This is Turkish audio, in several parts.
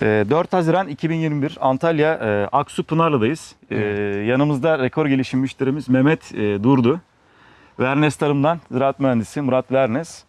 Ee, 4 Haziran 2021 Antalya e, Aksu Pınarlı'dayız. Ee, yanımızda rekor gelişim müşterimiz Mehmet e, Durdu. Vernes Tarım'dan ziraat mühendisi Murat Vernes.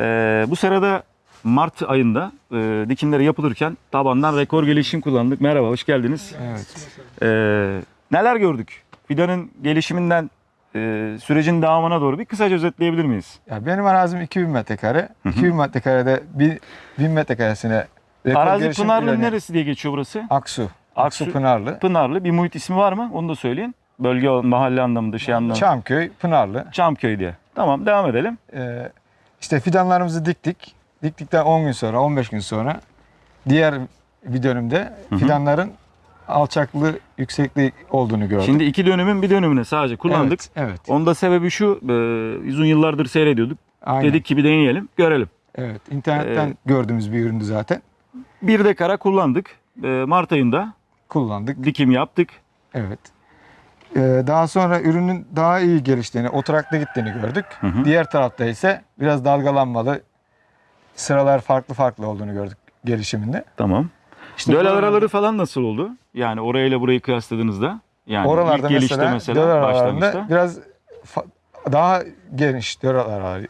Ee, bu sırada Mart ayında e, dikimleri yapılırken tabandan rekor gelişim kullandık. Merhaba, hoş geldiniz. Evet. Ee, neler gördük? Fidanın gelişiminden e, sürecin devamına doğru bir kısaca özetleyebilir miyiz? Ya benim arazim 2000 metrekare. 2000 metrekarede bir 1000 metrekaresine rekor Arazi gelişim Pınarlı planı- neresi diye geçiyor burası? Aksu. Aksu. Aksu Pınarlı. Pınarlı. Bir muhit ismi var mı? Onu da söyleyin. Bölge, mahalle anlamında, şey anlamında. Çamköy, Pınarlı. Çamköy diye. Tamam devam edelim. Ee, işte fidanlarımızı diktik. Diktikten 10 gün sonra, 15 gün sonra diğer bir dönümde fidanların alçaklığı, yüksekliği olduğunu gördük. Şimdi iki dönümün bir dönümüne sadece kullandık. Evet. evet. Onun da sebebi şu, e, uzun yıllardır seyrediyorduk. Aynen. Dedik ki bir deneyelim, görelim. Evet. İnternetten Ee, gördüğümüz bir üründü zaten. Bir de kara kullandık. E, Mart ayında Kullandık. dikim yaptık. Evet. Ee, daha sonra ürünün daha iyi geliştiğini, oturaklı gittiğini gördük. hı. Diğer tarafta ise biraz dalgalanmalı, sıralar farklı farklı olduğunu gördük gelişiminde. Tamam. İşte Döl araları falan nasıl oldu? Yani orayla burayı kıyasladığınızda. Yani Oralarda ilk gelişte mesela, mesela, döl aralarında başlangıçta. biraz daha geniş döl araları.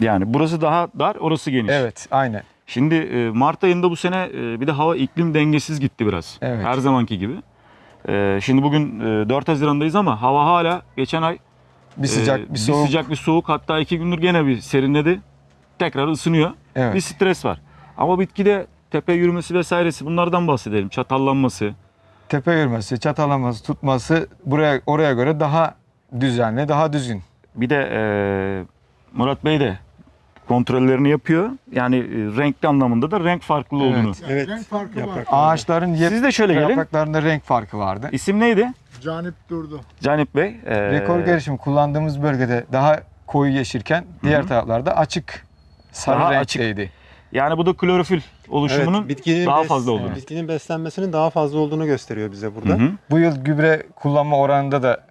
Yani burası daha dar, orası geniş. Evet, aynen. Şimdi e, Mart ayında bu sene e, bir de hava iklim dengesiz gitti biraz. Evet. Her zamanki gibi. E, Şimdi bugün e, 4 Haziran'dayız ama hava hala geçen ay Bir sıcak, e, bir soğuk. sıcak bir soğuk hatta iki gündür gene bir serinledi. Tekrar ısınıyor. Evet. Bir stres var. Ama bitkide tepe yürümesi vesairesi bunlardan bahsedelim. Çatallanması. Tepe yürümesi, çatalaması, tutması buraya oraya göre daha düzenli, daha düzgün. Bir de e, Murat Bey de kontrollerini yapıyor. Yani e, renkli anlamında da renk farklılığı Evet. olduğunu. Evet. Renk farkı var. Ağaçların yep, Siz de şöyle gelin. yapraklarında renk farkı vardı. İsim neydi? Canip durdu. Canip Bey. E, Rekor gelişim kullandığımız bölgede daha koyu yeşilken diğer taraflarda açık sarı Daha renkteydi. Yani bu da klorofil oluşumunun Evet, bitkinin daha bes- fazla olduğunu. Bitkinin beslenmesinin daha fazla olduğunu gösteriyor bize burada. Hı hı. Bu yıl gübre kullanma oranında da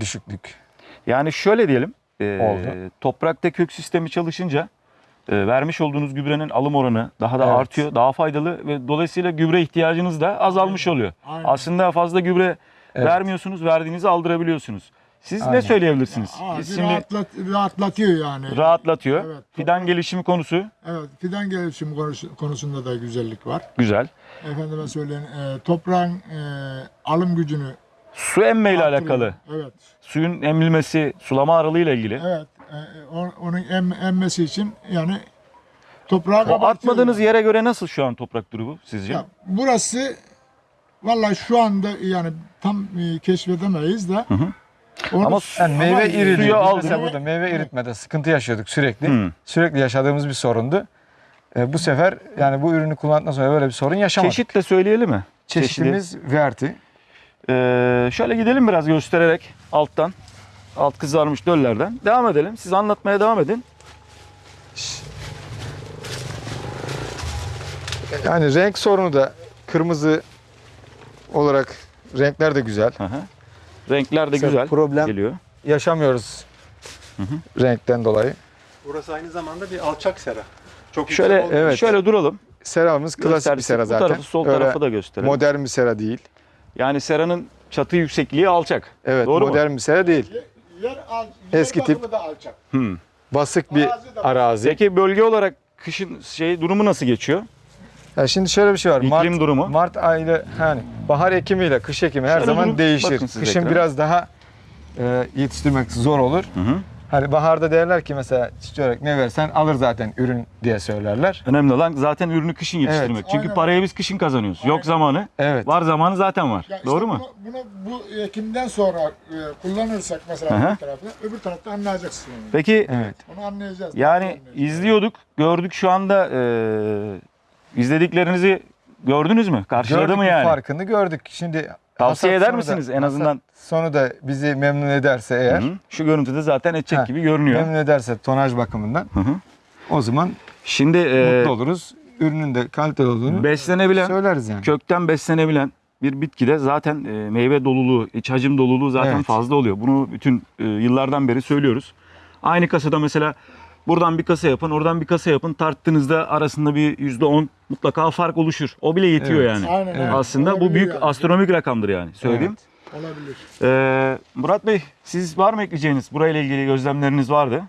düşüklük. Yani şöyle diyelim. e, Oldu. Toprakta kök sistemi çalışınca e, vermiş olduğunuz gübrenin alım oranı daha da Evet. artıyor, daha faydalı ve dolayısıyla gübre ihtiyacınız da azalmış oluyor. Aynen. Aslında fazla gübre Evet. vermiyorsunuz, verdiğinizi aldırabiliyorsunuz. Siz ne Aynen. söyleyebilirsiniz? Ağacı Biz Şimdi rahatlat, rahatlatıyor yani. rahatlatıyor. Evet. Fidan gelişimi konusu Evet, fidan gelişimi konusu- konusunda da güzellik var. güzel. Efendime söyleyin, e, toprağın e, alım gücünü Su emme ile alakalı. Evet, Suyun emilmesi, sulama aralığı ile ilgili. evet. E, onun em, emmesi için yani toprağı O kabartıyor. atmadığınız yere göre nasıl şu an toprak durumu sizce? Ya, burası vallahi şu anda yani tam e, keşfedemeyiz de. hı. Onu- Ama Yani meyve Ama Biz aldı. mesela burada meyve eritmede sıkıntı yaşıyorduk sürekli. Hı. Sürekli yaşadığımız bir sorundu. E, bu sefer yani bu ürünü kullandıktan sonra böyle bir sorun yaşamadık. Çeşit de söyleyelim mi? Çeşitimiz verti. Ee, şöyle gidelim biraz göstererek alttan. Alt kızarmış döllerden. Devam edelim. Siz anlatmaya devam edin. Yani renk sorunu da kırmızı olarak renkler de güzel. Hı hı. Renkler de Mesela güzel problem- geliyor. Yaşamıyoruz renkten dolayı. Burası aynı zamanda bir alçak sera. Çok Şöyle evet. şöyle duralım. Seramız klasik bir sera Bu zaten. tarafı sol Öyle tarafı da gösterelim. modern bir sera değil. yani seranın çatı yüksekliği alçak. Evet Doğru mu? modern bir sera değil. Yer, al, yer Eski tip. da alçak. Hmm. Basık bir Arazi arazi. Peki bölge olarak kışın şey durumu nasıl geçiyor? Ya şimdi şöyle bir şey var. İklim Mart, durumu. Mart ayıyla hani bahar ekimiyle kış ekimi her Şöyle zaman durup değişir. Kışın ekrana. biraz daha e, yetiştirmek zor olur. Hı hı. Hani baharda derler ki mesela olarak ne versen alır zaten ürün diye söylerler. Önemli olan zaten ürünü kışın yetiştirmek. Evet. Çünkü Aynen. parayı biz kışın kazanıyoruz. Yok Aynen. zamanı. Evet. Var zamanı zaten var. Ya işte Doğru mu? Bunu, bunu bu ekimden sonra e, kullanırsak mesela hı. bir tarafta, öbür tarafta anlayacaksın onu. Peki Evet. Onu anlayacağız. Yani Anlayacağız. izliyorduk, gördük şu anda eee, izlediklerinizi gördünüz mü? Karşıladı Gördük mı yani? farkını gördük. Şimdi Tavsiye hasat eder sonu da- misiniz en azından? Sonu da bizi memnun ederse eğer, Hı hı. Şu görüntüde zaten edecek Ha, gibi görünüyor. memnun ederse tonaj bakımından Hı hı. o zaman Şimdi eee, mutlu oluruz. Ürünün de kaliteli olduğunu beslenebilen, söyleriz yani. kökten beslenebilen bir bitkide zaten eee, meyve doluluğu, iç hacim doluluğu zaten Evet. fazla oluyor. Bunu bütün eee, yıllardan beri söylüyoruz. Aynı kasada mesela Buradan bir kasa yapın, oradan bir kasa yapın. Tarttığınızda arasında bir %10 mutlaka fark oluşur. O bile yetiyor Evet. yani. Aynen, aynen. Aslında bu Olabilir büyük yani. astronomik rakamdır yani söyleyeyim. Olabilir. Ee, Murat Bey siz var mı ekleyeceğiniz? Burayla ilgili gözlemleriniz vardı.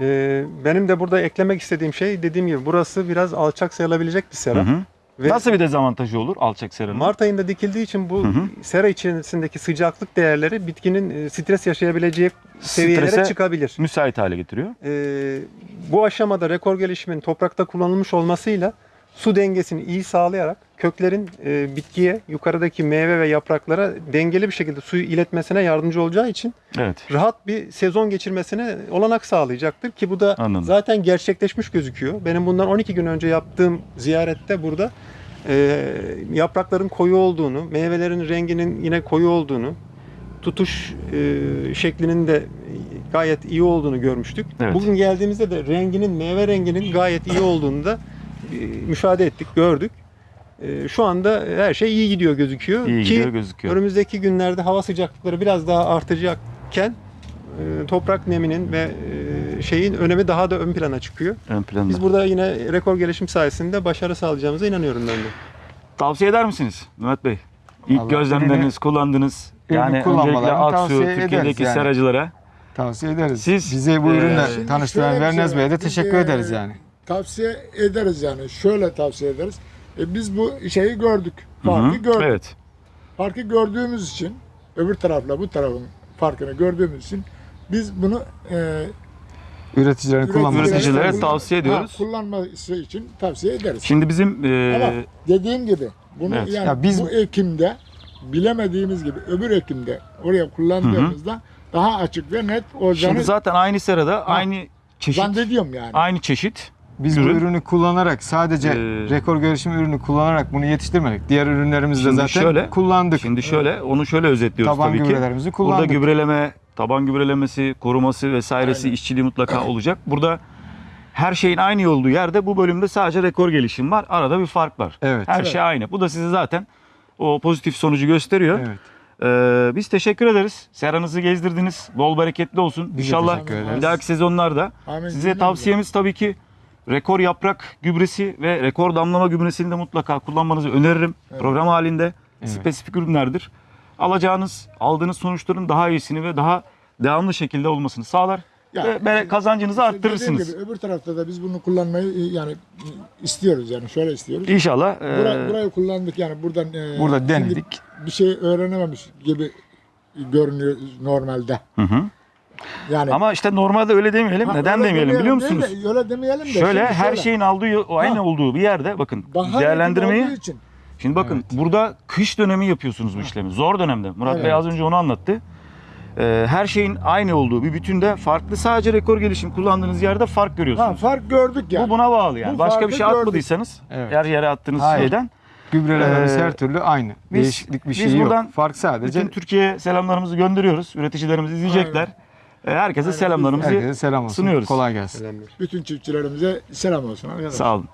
Ee, benim de burada eklemek istediğim şey dediğim gibi burası biraz alçak sayılabilecek bir Hı sera. hı. Ve Nasıl bir dezavantajı olur alçak seranın? Mart ayında dikildiği için bu Hı hı. sera içerisindeki sıcaklık değerleri bitkinin e, stres yaşayabileceği seviyelere Strese çıkabilir. müsait hale getiriyor. Ee, bu aşamada rekor gelişimin toprakta kullanılmış olmasıyla su dengesini iyi sağlayarak köklerin e, bitkiye, yukarıdaki meyve ve yapraklara dengeli bir şekilde suyu iletmesine yardımcı olacağı için Evet. rahat bir sezon geçirmesine olanak sağlayacaktır ki bu da Anladım. zaten gerçekleşmiş gözüküyor. Benim bundan 12 gün önce yaptığım ziyarette burada e, yaprakların koyu olduğunu, meyvelerin renginin yine koyu olduğunu, tutuş e, şeklinin de gayet iyi olduğunu görmüştük. Evet. Bugün geldiğimizde de renginin, meyve renginin gayet iyi olduğunu da müşahede ettik, gördük. E, şu anda her şey iyi gidiyor gözüküyor. İyi ki gidiyor gözüküyor. Önümüzdeki günlerde hava sıcaklıkları biraz daha artacakken e, toprak neminin ve e, şeyin önemi daha da ön plana çıkıyor. Ön planda. Biz burada yine rekor gelişim sayesinde başarı sağlayacağımıza inanıyorum ben de. Tavsiye eder misiniz Mehmet Bey? İlk Vallahi gözlemleriniz, kullandınız. Yani öncelikle kullanmalarını Aksu, tavsiye ederiz Türkiye'deki yani. seracılara. Tavsiye ederiz. Siz, Bize bu e, ürünle tanıştıran Vernez şey Bey'e de teşekkür e, ederiz yani. Tavsiye ederiz yani. Şöyle tavsiye ederiz. E, biz bu şeyi gördük. Hı hı. Farkı gördük. Evet. Farkı gördüğümüz için öbür tarafla bu tarafın farkını gördüğümüz için biz bunu e, Üreticilerin kullanması. Üreticilere kullan- tavsiye ediyoruz. Ha, kullanması için tavsiye ederiz. Şimdi bizim e, Ama dediğim gibi bunu Evet. yani Ya biz- bu ekimde bilemediğimiz gibi öbür ekimde oraya kullandığımızda daha açık ve net olacağını şimdi zaten aynı serada aynı çeşit, zannediyorum yani. aynı çeşit. Biz ürün. bu ürünü kullanarak sadece Ee, rekor gelişim ürünü kullanarak bunu yetiştirmedik. Diğer ürünlerimizi de zaten şöyle, kullandık. Şimdi şöyle, onu şöyle özetliyoruz Taban tabii ki. gübrelerimizi Burada kullandık. gübreleme, taban gübrelemesi, koruması vesairesi, Aynen. işçiliği mutlaka olacak. Burada her şeyin aynı olduğu yerde bu bölümde sadece rekor gelişim var. Arada bir fark var. Evet. Her Evet. şey aynı. Bu da size zaten o pozitif sonucu gösteriyor. Evet. Ee, biz teşekkür ederiz. Seranızı gezdirdiniz. Bol bereketli olsun. Biz İnşallah bir dahaki sezonlarda Amin. size tavsiyemiz tabii ki rekor yaprak gübresi ve rekor damlama gübresini de mutlaka kullanmanızı öneririm. Program halinde Evet. spesifik ürünlerdir. Alacağınız, aldığınız sonuçların daha iyisini ve daha devamlı şekilde olmasını sağlar. Ya, ve kazancınızı İşte arttırırsınız. gibi öbür tarafta da biz bunu kullanmayı e, yani istiyoruz yani şöyle istiyoruz. İnşallah. e, Burayı, burayı kullandık yani buradan e, Burada denedik. bir şey öğrenememiş gibi görünüyor normalde. hı hı. Yani Ama işte normalde öyle demeyelim. Ha, Neden öyle demeyelim biliyor değil musunuz? de, öyle demeyelim de. Şöyle şimdi her şeyin aldığı aynı olduğu bir yerde bakın bahar değerlendirmeyi olduğu için Şimdi bakın burada kış dönemi yapıyorsunuz bu işlemi. Zor dönemde. Murat Evet. Bey az önce onu anlattı. Ee, her şeyin aynı olduğu bir bütünde farklı sadece rekor gelişim kullandığınız yerde fark ha, görüyorsunuz. fark gördük yani. Bu buna bağlı yani. Bu Başka bir farkı şey gördük. atmadıysanız Evet. yer yere attığınız Hayır. şeyden Gübrelerimiz Ee, her türlü aynı. biz- Değişiklik bir biz şey yok. buradan Fark sadece bütün Türkiye'ye selamlarımızı gönderiyoruz. Üreticilerimiz izleyecekler. Ee, Herkese selamlarımızı herkese selam olsun. sunuyoruz. Kolay gelsin. Selamlar. Bütün çiftçilerimize selam olsun arkadaşlar. sağ olun.